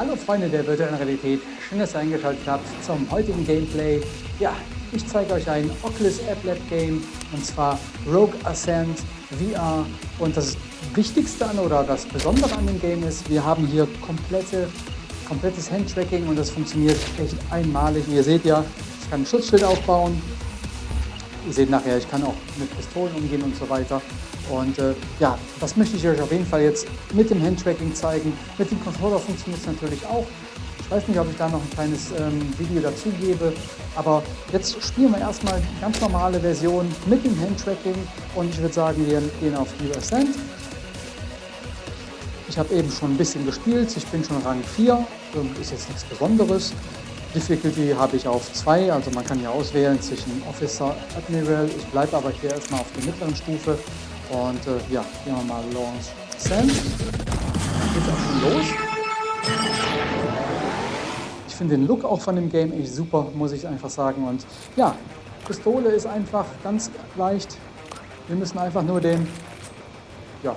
Hallo Freunde der virtuellen Realität, schön, dass ihr eingeschaltet habt zum heutigen Gameplay. Ja, ich zeige euch ein Oculus App Lab Game und zwar Rogue Ascent VR. Und das Wichtigste an oder das Besondere an dem Game ist, wir haben hier komplette, komplettes Handtracking und das funktioniert echt einmalig. Ihr seht ja, ich kann ein Schutzschild aufbauen. Ihr seht nachher, ich kann auch mit Pistolen umgehen und so weiter. Und äh, ja, das möchte ich euch auf jeden Fall jetzt mit dem Handtracking zeigen. Mit dem Controller funktioniert es natürlich auch. Ich weiß nicht, ob ich da noch ein kleines ähm, Video dazu gebe, aber jetzt spielen wir erstmal die ganz normale Version mit dem Handtracking und ich würde sagen, wir gehen auf New Ascent. Ich habe eben schon ein bisschen gespielt, ich bin schon Rang 4, ist jetzt nichts Besonderes. Difficulty habe ich auf 2, also man kann hier auswählen zwischen Officer, Admiral. Ich bleibe aber hier erstmal auf der mittleren Stufe und äh, ja, gehen wir mal Launch Send. Geht auch schon los. Ich finde den Look auch von dem Game echt super, muss ich einfach sagen. Und ja, Pistole ist einfach ganz leicht. Wir müssen einfach nur den, ja,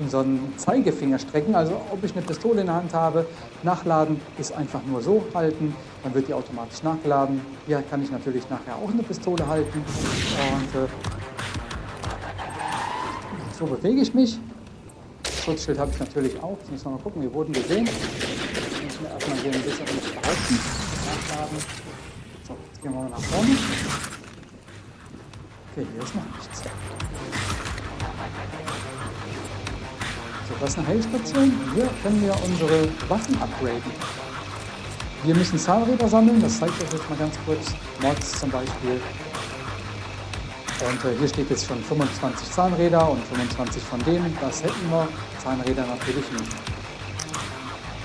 unseren Zeigefinger strecken. Also ob ich eine Pistole in der Hand habe, nachladen ist einfach nur so halten, dann wird die automatisch nachgeladen. Hier kann ich natürlich nachher auch eine Pistole halten. Und äh, so bewege ich mich. Schutzschild habe ich natürlich auch. Jetzt müssen wir mal gucken, wir wurden gesehen. Jetzt müssen wir erstmal hier ein bisschen uns behalten. Nachladen. So, jetzt gehen wir mal nach vorne. Okay, hier ist noch nichts. So, das ist eine Heilstation. Hier können wir unsere Waffen upgraden. Wir müssen Zahnräder sammeln, das zeige ich euch jetzt mal ganz kurz. Mods zum Beispiel. Und äh, hier steht jetzt schon 25 Zahnräder und 25 von denen, das hätten wir. Zahnräder natürlich nicht.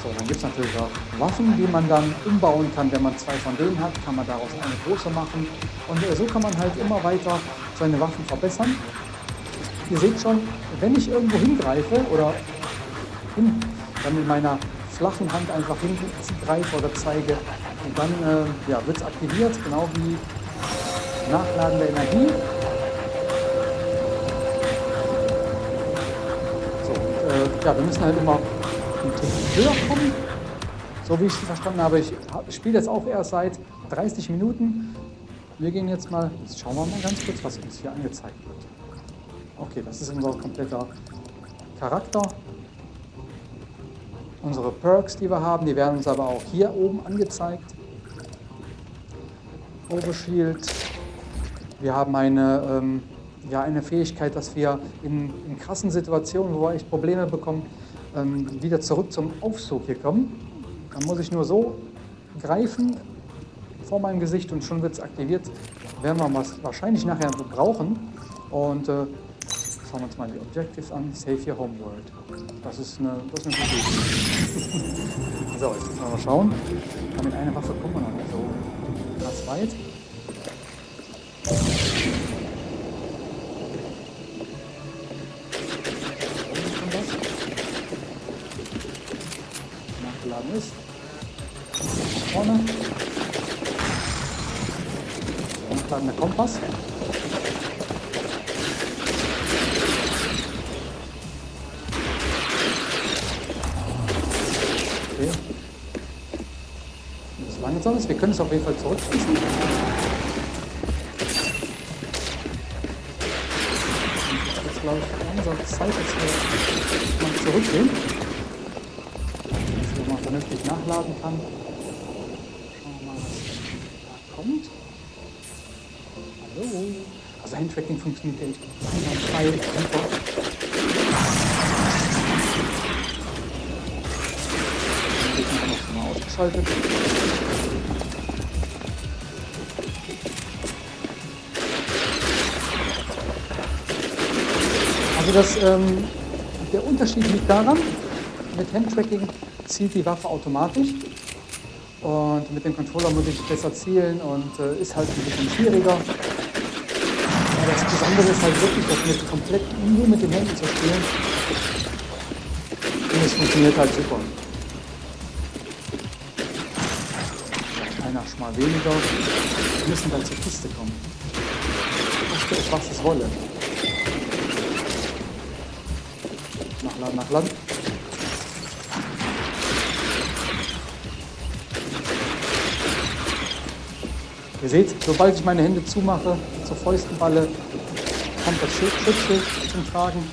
So, dann gibt es natürlich auch Waffen, die man dann umbauen kann. Wenn man zwei von denen hat, kann man daraus eine große machen. Und äh, so kann man halt immer weiter seine Waffen verbessern. Ihr seht schon, wenn ich irgendwo hingreife oder hin, dann mit meiner flachen Hand einfach hingreife oder zeige, dann äh, ja, wird es aktiviert, genau wie Nachladen der Energie. ja, wir müssen halt immer ein Tick höher kommen. So wie ich es verstanden habe, ich spiele jetzt auch erst seit 30 Minuten. Wir gehen jetzt mal, jetzt schauen wir mal ganz kurz, was uns hier angezeigt wird. Okay, das ist unser kompletter Charakter. Unsere Perks, die wir haben, die werden uns aber auch hier oben angezeigt. Overshield. Wir haben eine ähm, ja, eine Fähigkeit, dass wir in, in krassen Situationen, wo wir echt Probleme bekommen, ähm, wieder zurück zum Aufzug hier kommen. Dann muss ich nur so greifen vor meinem Gesicht und schon wird es aktiviert. Werden wir was wahrscheinlich nachher brauchen. Und äh, schauen wir uns mal die Objectives an. Save your home world. Das ist eine, das ist eine gute Idee. so, jetzt müssen wir mal schauen. Mit einer Waffe kommen wir noch nicht so krass weit. Okay. Das langsam. Wir können es auf jeden Fall zurückschießen. Jetzt glaube ich langsam Zeit, dass wir mal zurückgehen vernünftig nachladen kann. Schauen wir mal, was da kommt. Hallo. Handtracking funktioniert echt einwandfrei, super. Den noch mal ausgeschaltet. Also das, ähm, der Unterschied liegt daran, mit Handtracking zielt die Waffe automatisch. Und mit dem Controller muss ich besser zielen und äh, ist halt ein bisschen schwieriger. Aber das Besondere ist halt wirklich, das mit komplett nur mit den Händen zu spielen. Und es funktioniert halt super. Einer schmal weniger. Wir müssen dann zur Kiste kommen. Koste es, was es wolle. Nachladen, nachladen. Ihr seht, sobald ich meine Hände zumache, zur Fäustenballe, kommt das Schutzschild zum Tragen.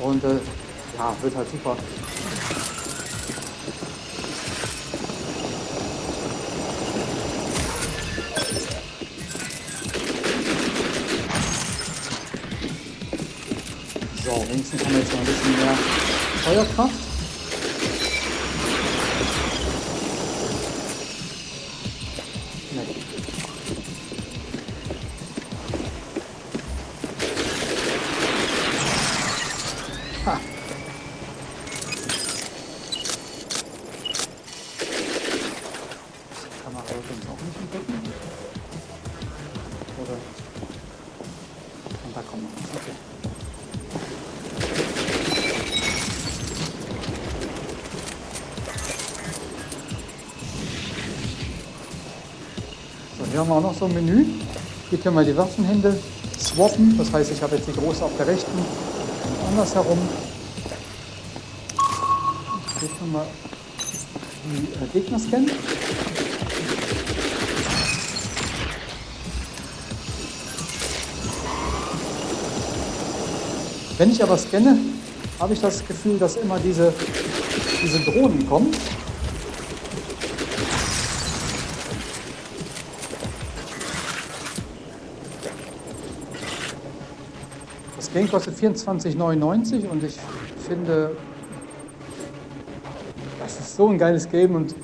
Und äh, ja, wird halt super. So, wenigstens haben wir jetzt mal ein bisschen mehr Feuerkraft. Wir auch noch so ein Menü. Hier können wir die Waffenhände swappen. Das heißt, ich habe jetzt die große auf der rechten und andersherum. Hier können wir die äh, Gegner scannen. Wenn ich aber scanne, habe ich das Gefühl, dass immer diese, diese Drohnen kommen. Game kostet 24,99 und ich finde, das ist so ein geiles Game und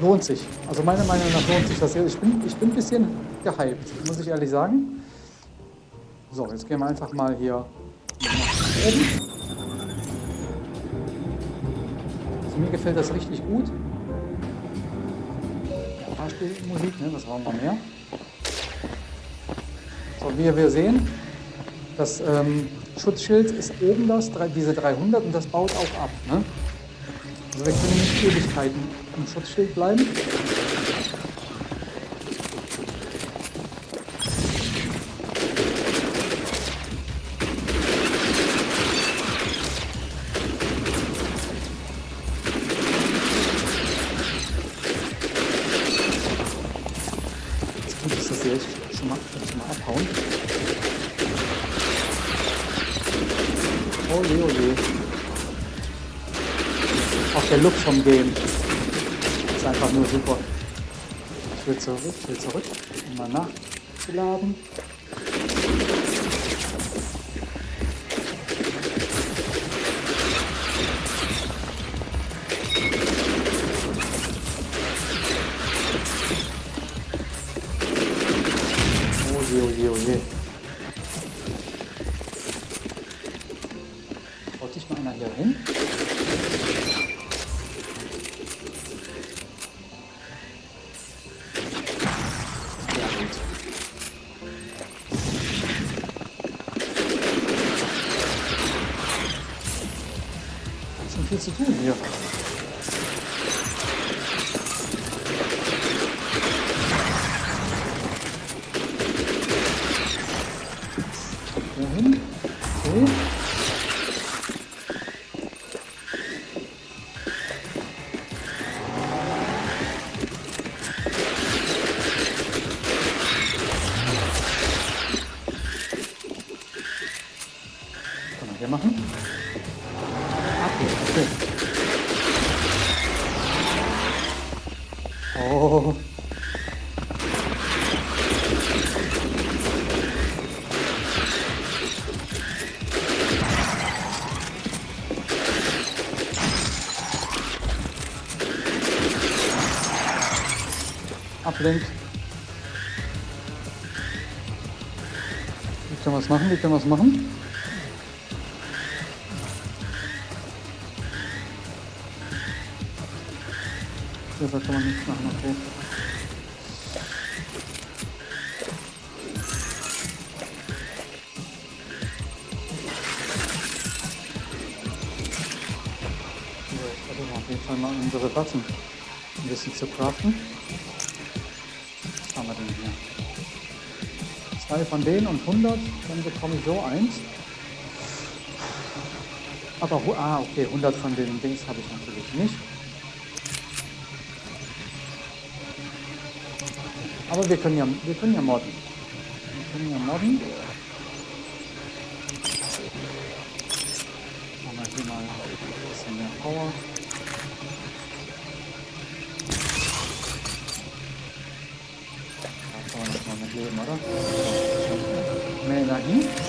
lohnt sich. Also meiner Meinung nach lohnt sich das. Ich bin, ich bin ein bisschen gehypt, muss ich ehrlich sagen. So, jetzt gehen wir einfach mal hier nach oben. Also mir gefällt das richtig gut. Fahrspielmusik, ne, das wollen wir mehr. So, wie wir sehen, das ähm, Schutzschild ist oben das, diese 300 und das baut auch ab. Ne? Also wir können nicht Ewigkeiten im Schutzschild bleiben. Vom Game. Ist einfach nur super. Ich will zurück, will zurück, mal nachzuladen. Zu tun Ablenkt. Wie können wir es machen? Wie können wir es machen? Besser kann man nichts machen, okay. So, ich versuche auf jeden Fall mal unsere Waffen ein bisschen zu craften. Zwei von denen und 100, dann bekomme ich so eins. Aber, ah, okay, 100 von den Dings habe ich natürlich nicht. Aber wir können ja, wir können ja modden. Wir können ja modden. Machen wir hier mal ein bisschen mehr Power. 嗯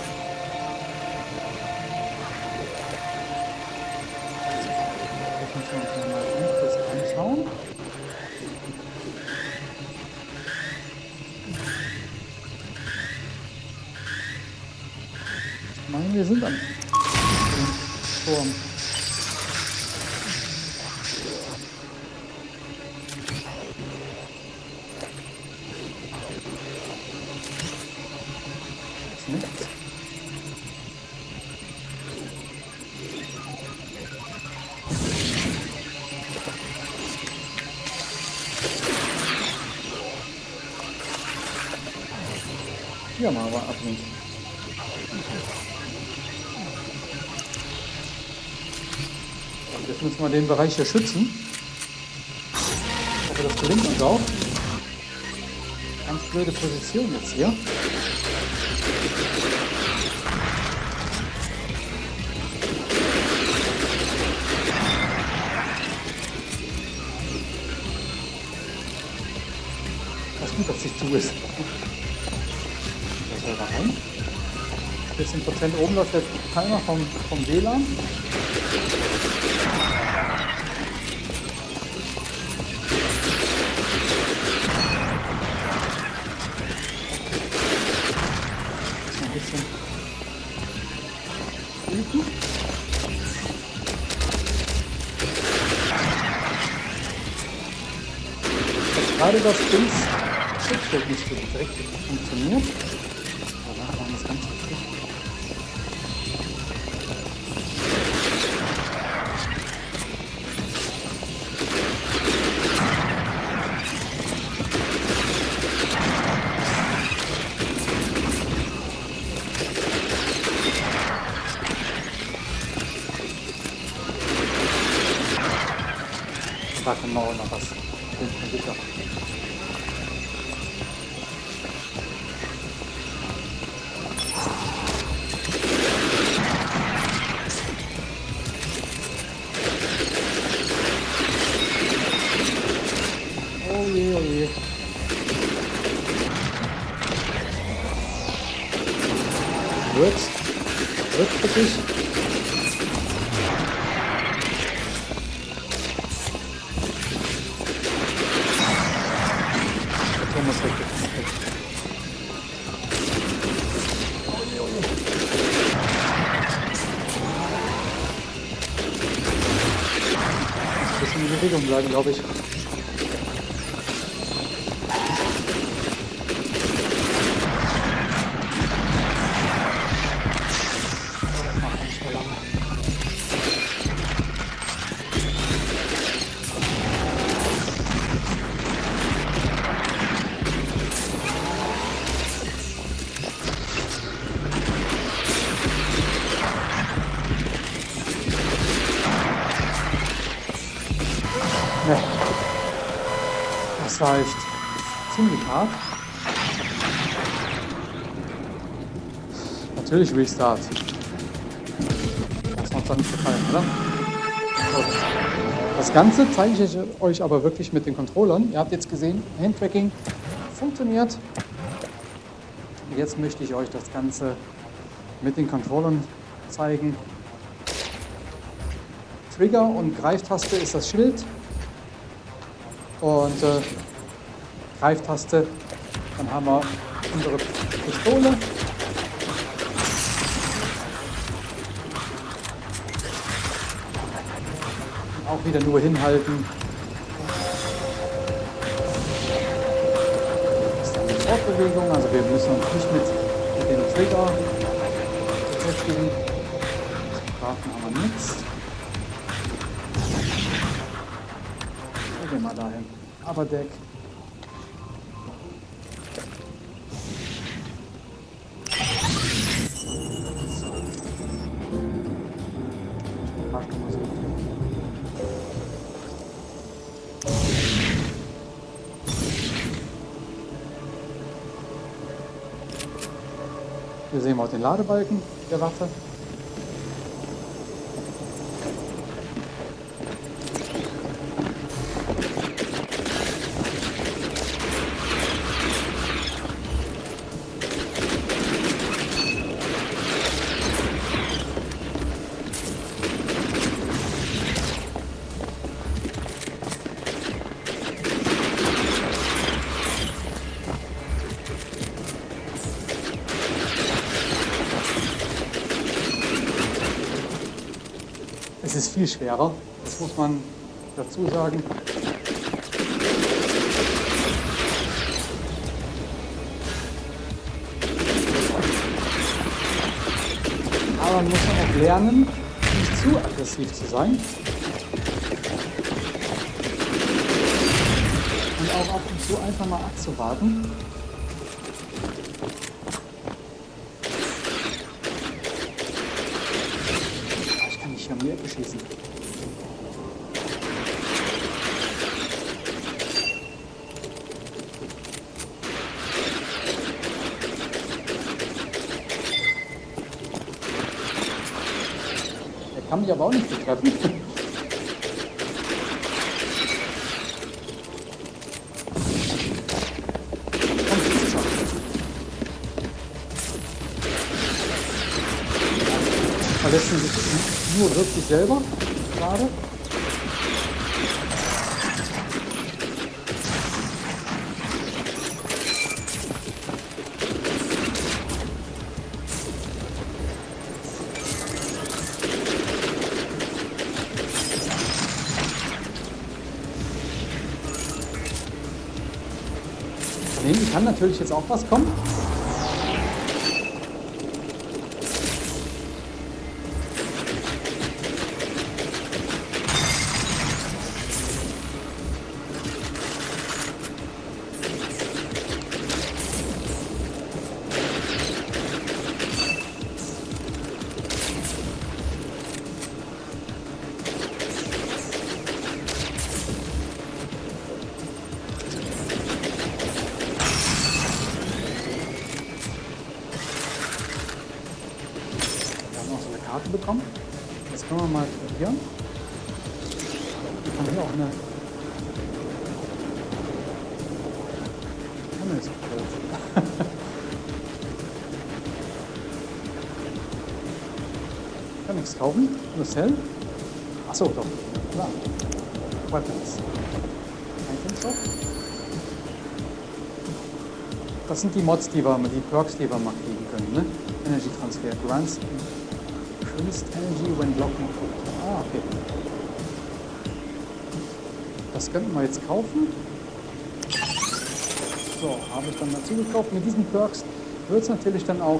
Jetzt müssen wir den Bereich hier schützen. Ich hoffe, das gelingt uns auch. Ganz blöde Position jetzt hier. Das gut, dass ich zu ist. Das soll da rein. 14 Prozent oben läuft der Timer vom, vom WLAN. Das Dings Schutzschild nicht so direkt funktioniert. Aber machen wir es ganz Turm ist weg. Ein bisschen in Bewegung bleiben, glaube ich. Natürlich Restart. Das macht dann gefallen, oder? So. Das Ganze zeige ich euch aber wirklich mit den Controllern. Ihr habt jetzt gesehen, Handtracking funktioniert. Jetzt möchte ich euch das Ganze mit den Controllern zeigen. Trigger und Greiftaste ist das Schild. Und äh, Greiftaste, dann haben wir unsere Pistole. Wieder nur hinhalten. Das ist eine Fortbewegung, also wir müssen uns nicht mit, dem Trigger beschäftigen. Grafen haben wir nichts. Gehen wir mal dahin. Aber Deck. Parkmusik. Hier sehen wir auch den Ladebalken der Waffe. Viel schwerer, das muss man dazu sagen. Aber man muss auch lernen, nicht zu aggressiv zu sein. Und auch ab und zu einfach mal abzuwarten. Ich kann nicht hier um die Ecke schießen. Der kann mich aber auch nicht betreffen. Schieß schon. Verletzen sich nur wirklich selber gerade. Kann natürlich jetzt auch was kommen. Himmel ist groß. Kann nichts kaufen. Nur Cell. Achso, doch. Klar. Weapons. Item Shop. Das sind die Mods, die wir, die Perks, die wir mal kriegen können. Ne? Energy Transfer. Grants increased energy when blocking. Ah, okay. Das könnten wir jetzt kaufen. So, habe ich dann dazu gekauft. Mit diesen Perks wird es natürlich dann auch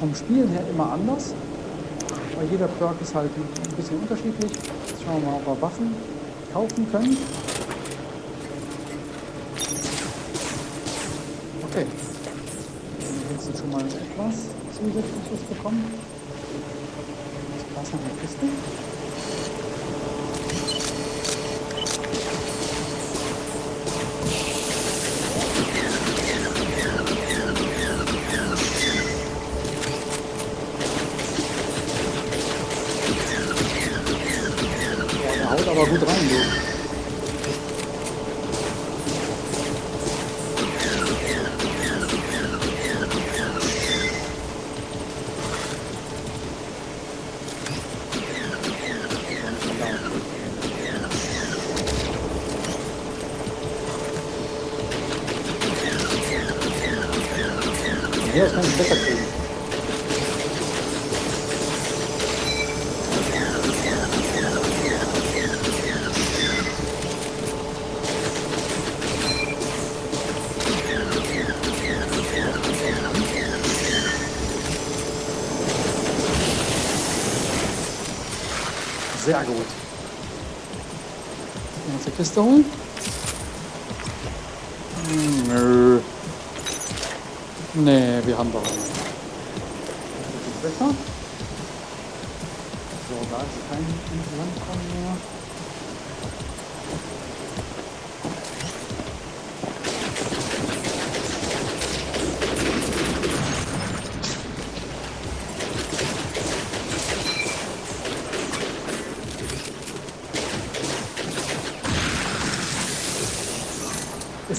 vom Spielen her immer anders. Weil jeder Perk ist halt ein bisschen unterschiedlich. Jetzt schauen wir mal, ob wir Waffen kaufen können. Okay. Dann jetzt schon mal etwas zusätzliches bekommen. Sehr gut. Mal uns die Kiste holen. Hm, Nö. Nee, wir haben doch eine. Besser. So, da ist kein Landkommen mehr.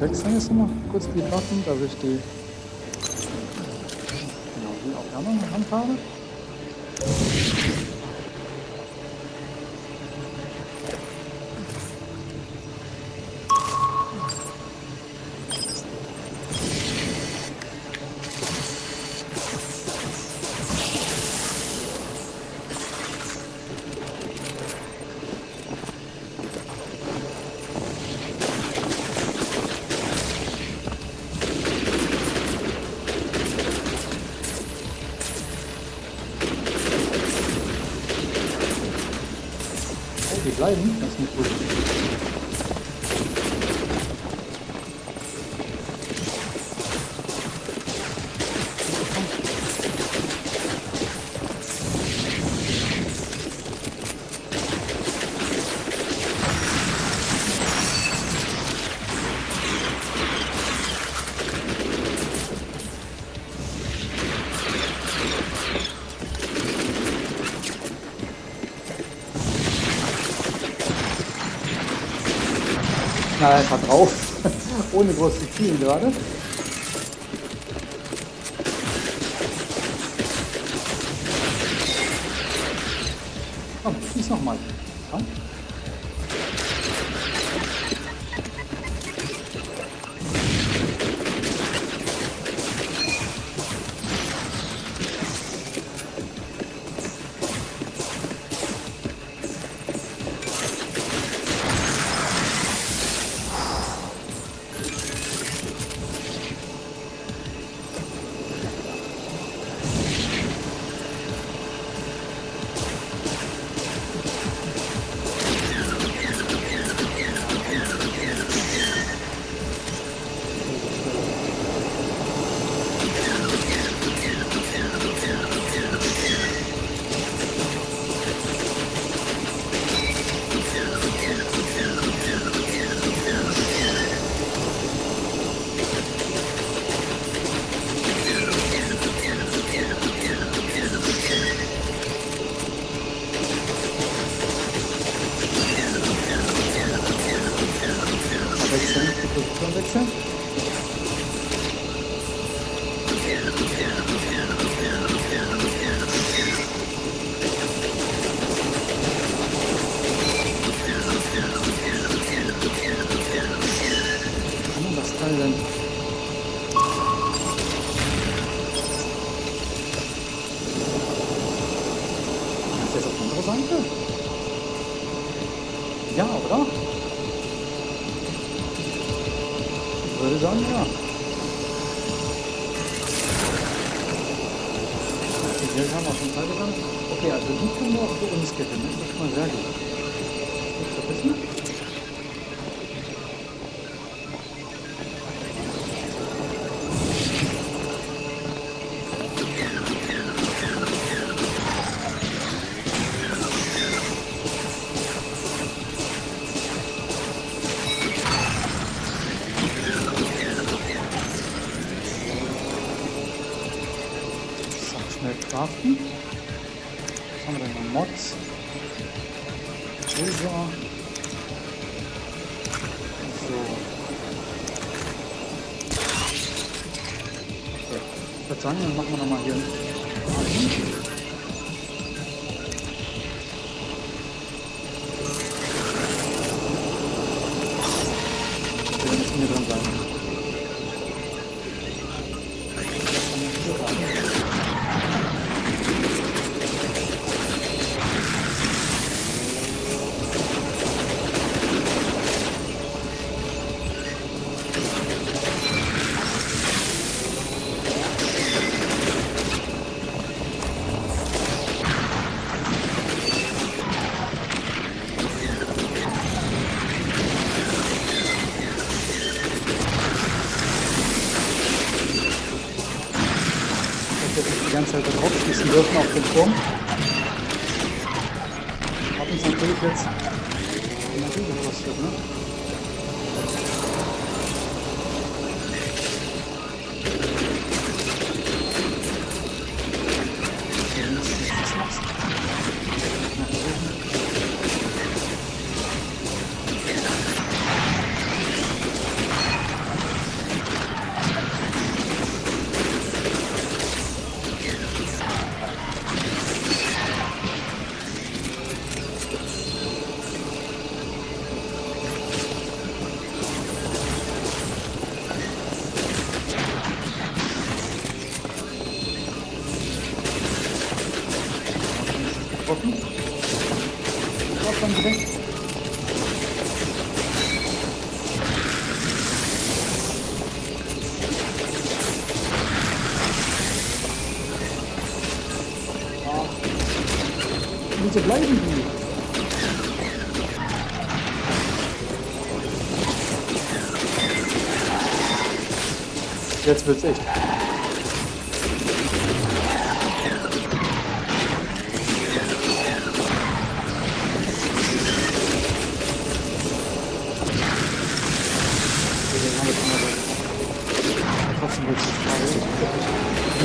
wechseln jetzt nochmal kurz die Waffen, dass ich die genau die auf der anderen Hand habe. Bleiben. Das ist nicht gut. Einfach drauf, ohne groß zu zielen gerade. Craften. Was haben wir denn noch? Mods. Silber. So. Okay. Ich würde sagen, dann machen wir nochmal hier einen hätte drauf schießen dürfen auf den Turm. Hat uns natürlich jetzt Energie gekostet, ne? Dann direkt. Ja. Wieso bleiben die? Jetzt wird's echt.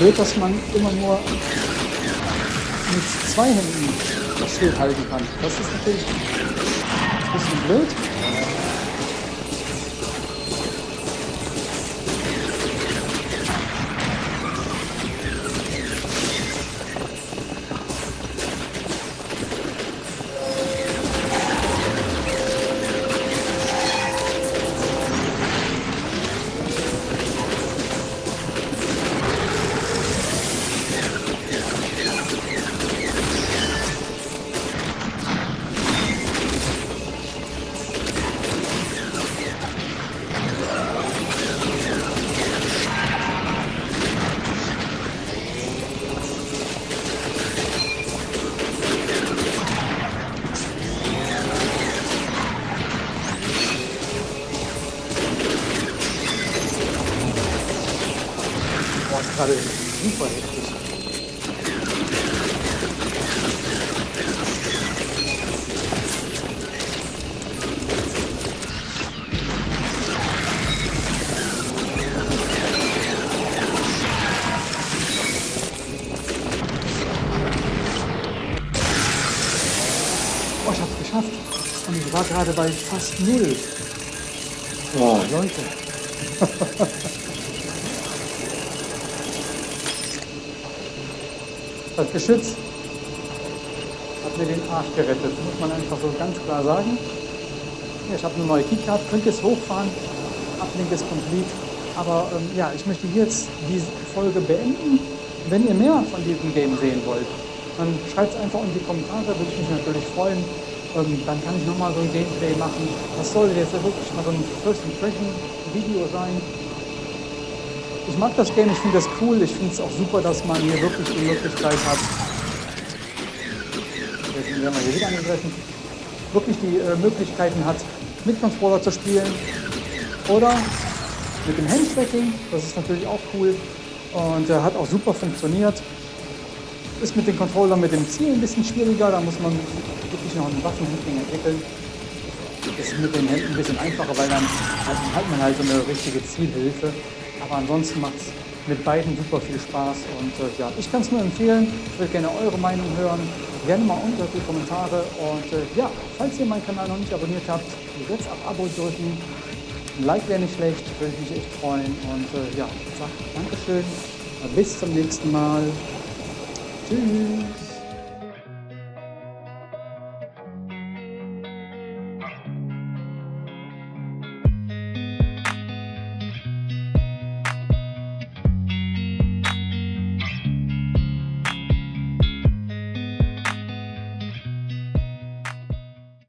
Blöd, dass man immer nur mit zwei Händen das Schild halten kann. Das ist natürlich ein bisschen blöd. Ich war gerade bei fast null. Oh, Leute. Das Geschütz hat mir den Arsch gerettet, muss man einfach so ganz klar sagen. Ja, ich habe eine neue Keycard, könnt ihr es hochfahren. Uplink ist complete. Aber ähm, ja, ich möchte jetzt diese Folge beenden. Wenn ihr mehr von diesem Game sehen wollt, dann schreibt es einfach in die Kommentare, würde ich mich natürlich freuen. Ähm, dann kann ich nochmal so ein Gameplay machen. Das soll jetzt wirklich mal so ein First Impression Video sein. Ich mag das Game, ich finde das cool. Ich finde es auch super, dass man hier wirklich die Möglichkeit hat. Jetzt werden hier wieder angegriffen. Wirklich die äh, Möglichkeiten hat, mit Controller zu spielen. Oder mit dem Handtracking. Das ist natürlich auch cool. Und äh, hat auch super funktioniert. Ist mit den Controllern mit dem Ziel ein bisschen schwieriger. Da muss man wirklich noch ein Waffenhandling entwickeln. Ist mit den Händen ein bisschen einfacher, weil dann hat, hat man halt so eine richtige Zielhilfe. Aber ansonsten macht es mit beiden super viel Spaß und äh, ja, ich kann es nur empfehlen. Ich würde gerne eure Meinung hören. Gerne mal unter die Kommentare und äh, ja, falls ihr meinen Kanal noch nicht abonniert habt, jetzt auf Abo drücken. Ein Like wäre nicht schlecht, würde ich mich echt freuen und äh, ja, sage Dankeschön, bis zum nächsten Mal. Tschüss.